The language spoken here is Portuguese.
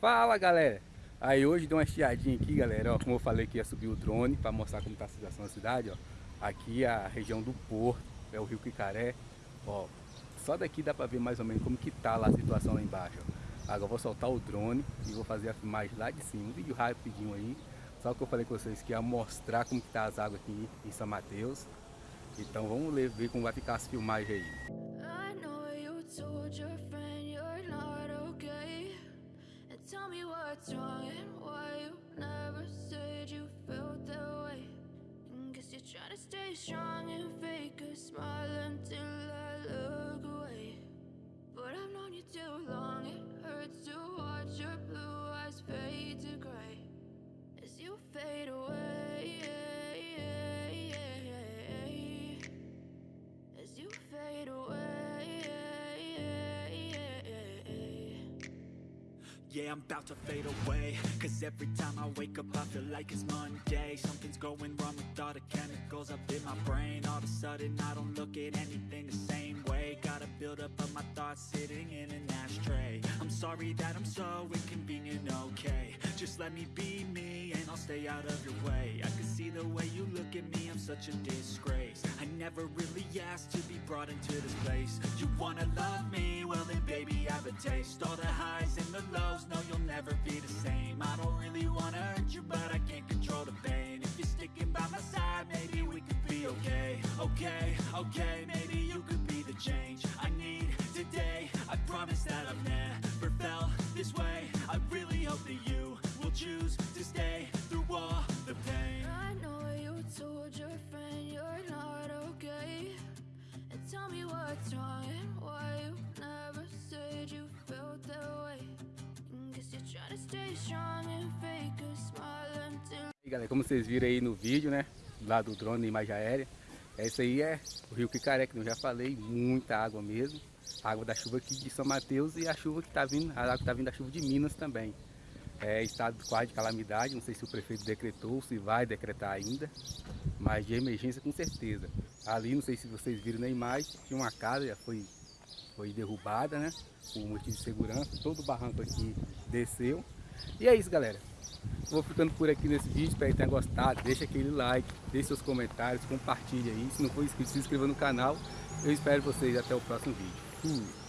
Fala galera! Aí hoje deu uma estiadinha aqui galera, ó, como eu falei que ia subir o drone para mostrar como está a situação da cidade, ó. Aqui é a região do Porto, é o rio Quicaré, ó. Só daqui dá para ver mais ou menos como que tá lá a situação lá embaixo, ó. Agora eu vou soltar o drone e vou fazer a filmagem lá de cima, um vídeo rapidinho aí. Só que eu falei com vocês que ia mostrar como que tá as águas aqui em São Mateus. Então vamos ver como vai ficar as filmagens aí. What's wrong and why you never said you felt that way. And Guess you're trying to stay strong and fake a smile until I look away. But I've known you too long, it hurts to watch your blue eyes fade to gray Yeah, I'm about to fade away. Cause every time I wake up I feel like it's Monday. Something's going wrong with all the chemicals up in my brain. All of a sudden I don't look at anything the same way. Gotta build up of my thoughts sitting in an ashtray. I'm sorry that I'm so inconvenient, okay. Just let me be me and I'll stay out of your way. I can see the way you look at me, I'm such a disgrace. I never really asked to be brought into this place. You wanna love me? Well then baby I have a taste okay Okay, maybe you could be the change I need today. I promise that I've never felt this way. I really hope that you will choose to stay through all the pain. I know you told your friend you're not okay. And tell me what's wrong and why you never said you felt that way. E galera, como vocês viram aí no vídeo, né? Lá do drone, imagem aérea. Esse aí é o rio Quicaré, que eu já falei, muita água mesmo. água da chuva aqui de São Mateus e a chuva que tá vindo, a água que tá vindo da chuva de Minas também. É estado quase de calamidade, não sei se o prefeito decretou, se vai decretar ainda, mas de emergência com certeza. Ali, não sei se vocês viram na imagem, tinha uma casa, já foi foi derrubada, né? Por motivo de segurança. Todo o barranco aqui desceu. E é isso, galera. Vou ficando por aqui nesse vídeo. Espero que tenha gostado. Deixa aquele like, deixe seus comentários, compartilhe aí. Se não for inscrito, se inscreva no canal. Eu espero vocês até o próximo vídeo. Fui!